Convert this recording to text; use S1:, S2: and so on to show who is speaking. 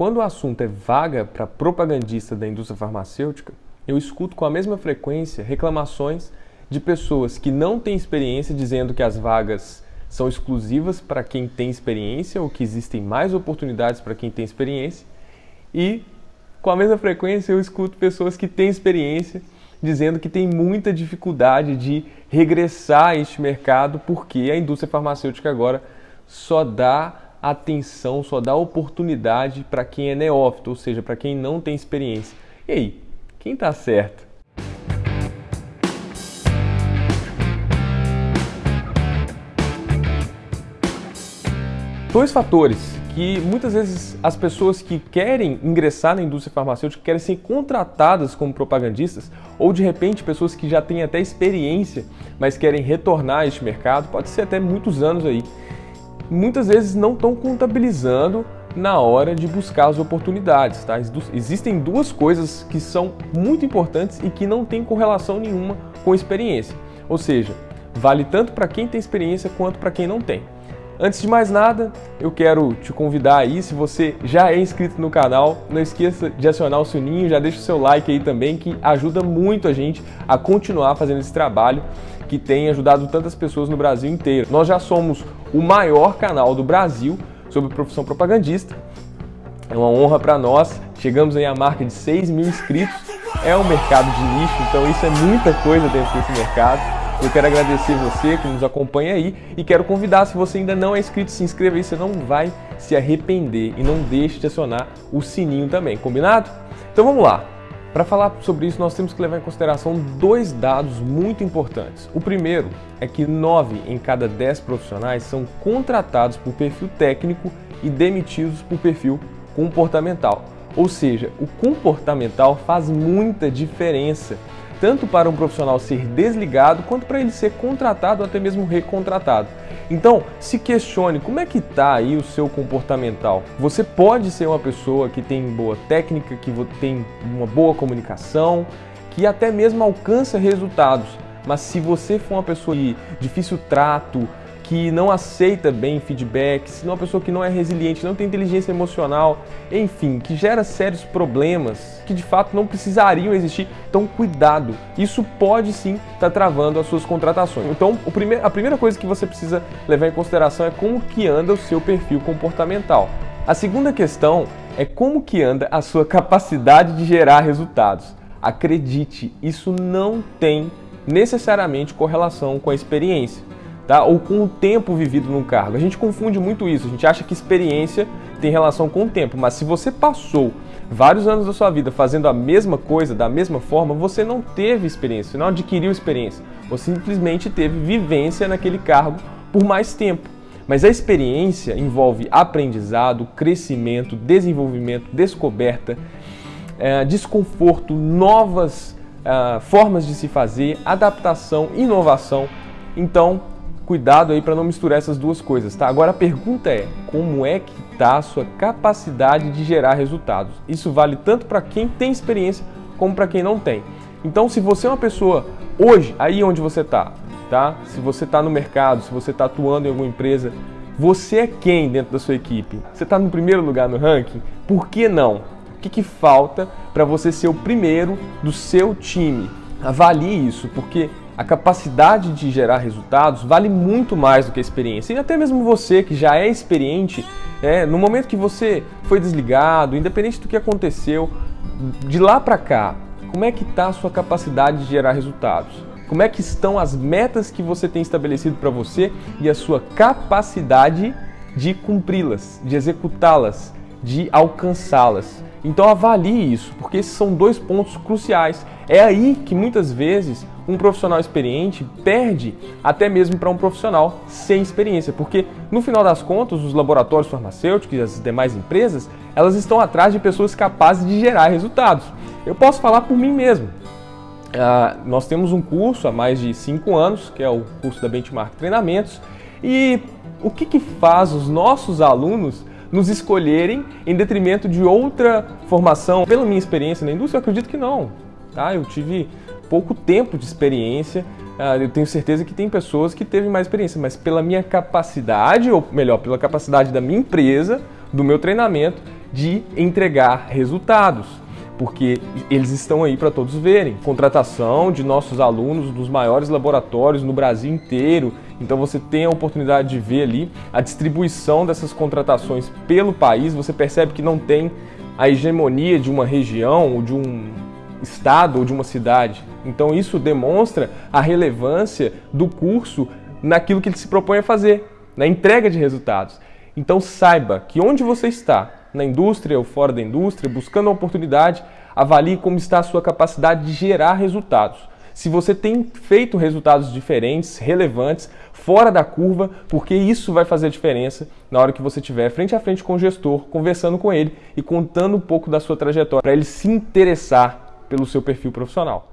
S1: quando o assunto é vaga para propagandista da indústria farmacêutica, eu escuto com a mesma frequência reclamações de pessoas que não têm experiência dizendo que as vagas são exclusivas para quem tem experiência ou que existem mais oportunidades para quem tem experiência. E com a mesma frequência eu escuto pessoas que têm experiência dizendo que tem muita dificuldade de regressar a este mercado porque a indústria farmacêutica agora só dá atenção, só dá oportunidade para quem é neófito, ou seja, para quem não tem experiência. E aí, quem está certo? Dois fatores que muitas vezes as pessoas que querem ingressar na indústria farmacêutica querem ser contratadas como propagandistas ou de repente pessoas que já têm até experiência, mas querem retornar a este mercado, pode ser até muitos anos aí. Muitas vezes não estão contabilizando na hora de buscar as oportunidades. Tá? Existem duas coisas que são muito importantes e que não têm correlação nenhuma com experiência. Ou seja, vale tanto para quem tem experiência quanto para quem não tem. Antes de mais nada, eu quero te convidar aí, se você já é inscrito no canal, não esqueça de acionar o sininho, já deixa o seu like aí também, que ajuda muito a gente a continuar fazendo esse trabalho que tem ajudado tantas pessoas no Brasil inteiro. Nós já somos o maior canal do Brasil sobre profissão propagandista. É uma honra para nós. Chegamos aí à marca de 6 mil inscritos. É um mercado de nicho, então isso é muita coisa dentro desse mercado. Eu quero agradecer você que nos acompanha aí e quero convidar, se você ainda não é inscrito, se inscreva aí, você não vai se arrepender e não deixe de acionar o sininho também, combinado? Então vamos lá. Para falar sobre isso, nós temos que levar em consideração dois dados muito importantes. O primeiro é que 9 em cada 10 profissionais são contratados por perfil técnico e demitidos por perfil comportamental. Ou seja, o comportamental faz muita diferença tanto para um profissional ser desligado, quanto para ele ser contratado ou até mesmo recontratado. Então, se questione como é que está aí o seu comportamental. Você pode ser uma pessoa que tem boa técnica, que tem uma boa comunicação, que até mesmo alcança resultados, mas se você for uma pessoa de difícil trato, que não aceita bem feedback, se é uma pessoa que não é resiliente, não tem inteligência emocional, enfim, que gera sérios problemas que de fato não precisariam existir. Então, cuidado, isso pode sim estar tá travando as suas contratações. Então, a primeira coisa que você precisa levar em consideração é como que anda o seu perfil comportamental. A segunda questão é como que anda a sua capacidade de gerar resultados. Acredite, isso não tem necessariamente correlação com a experiência tá? ou com o tempo vivido no cargo. A gente confunde muito isso, a gente acha que experiência tem relação com o tempo, mas se você passou vários anos da sua vida fazendo a mesma coisa, da mesma forma, você não teve experiência, não adquiriu experiência, você simplesmente teve vivência naquele cargo por mais tempo. Mas a experiência envolve aprendizado, crescimento, desenvolvimento, descoberta, é, desconforto, novas é, formas de se fazer, adaptação, inovação. Então, cuidado aí para não misturar essas duas coisas, tá? Agora a pergunta é, como é que está a sua capacidade de gerar resultados? Isso vale tanto para quem tem experiência como para quem não tem. Então, se você é uma pessoa hoje, aí onde você está, tá? Se você está no mercado, se você está atuando em alguma empresa, você é quem dentro da sua equipe? Você está no primeiro lugar no ranking? Por que não? O que, que falta para você ser o primeiro do seu time? Avalie isso, porque a capacidade de gerar resultados vale muito mais do que a experiência. E até mesmo você que já é experiente, é, no momento que você foi desligado, independente do que aconteceu, de lá para cá, como é que está a sua capacidade de gerar resultados? Como é que estão as metas que você tem estabelecido para você e a sua capacidade de cumpri-las, de executá-las, de alcançá-las? Então avalie isso, porque esses são dois pontos cruciais. É aí que muitas vezes um profissional experiente perde até mesmo para um profissional sem experiência, porque no final das contas os laboratórios farmacêuticos e as demais empresas, elas estão atrás de pessoas capazes de gerar resultados. Eu posso falar por mim mesmo. Uh, nós temos um curso há mais de cinco anos, que é o curso da Benchmark Treinamentos, e o que, que faz os nossos alunos nos escolherem em detrimento de outra formação? Pela minha experiência na indústria, eu acredito que não. Tá? Eu tive pouco tempo de experiência, ah, eu tenho certeza que tem pessoas que teve mais experiência, mas pela minha capacidade, ou melhor, pela capacidade da minha empresa, do meu treinamento, de entregar resultados porque eles estão aí para todos verem. Contratação de nossos alunos dos maiores laboratórios no Brasil inteiro. Então você tem a oportunidade de ver ali a distribuição dessas contratações pelo país. Você percebe que não tem a hegemonia de uma região ou de um estado ou de uma cidade. Então isso demonstra a relevância do curso naquilo que ele se propõe a fazer, na entrega de resultados. Então saiba que onde você está, na indústria ou fora da indústria, buscando uma oportunidade, avalie como está a sua capacidade de gerar resultados. Se você tem feito resultados diferentes, relevantes, fora da curva, porque isso vai fazer a diferença na hora que você estiver frente a frente com o gestor, conversando com ele e contando um pouco da sua trajetória, para ele se interessar pelo seu perfil profissional.